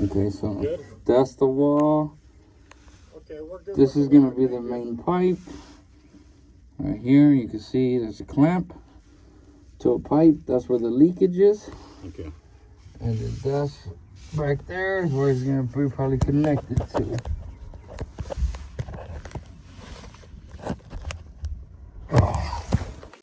Okay, so that's the wall. Okay, we're good. This is gonna be the main pipe. Right here, you can see there's a clamp to a pipe. That's where the leakage is. Okay. And then that's back there is where it's gonna be probably connected to.